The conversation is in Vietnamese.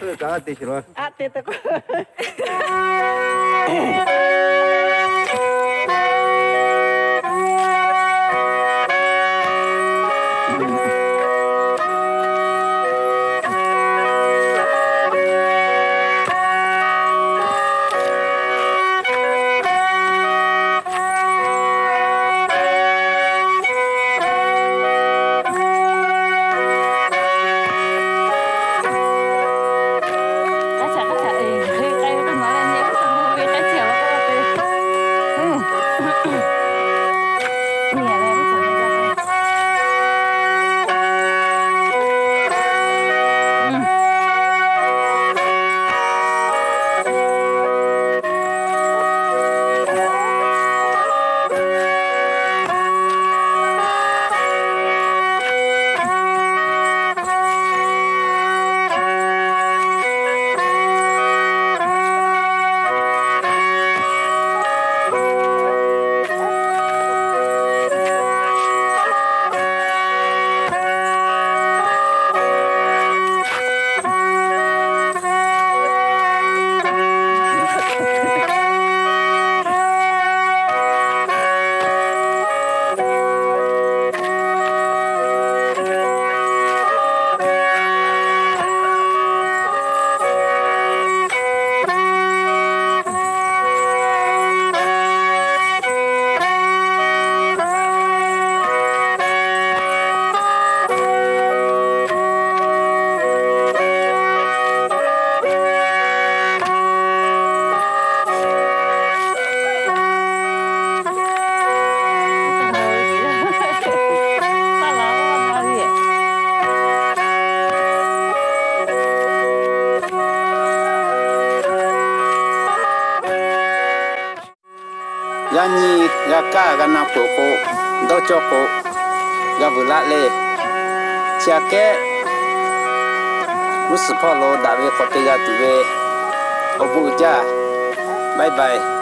ཁྱི ཁྱི ཁྱི ཁྱི ཁྱི ganyi gaka gana koko ndo choko gavula, le. Chiake usipo lo dawe ông gatuwe obuja bye bye.